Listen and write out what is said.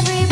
every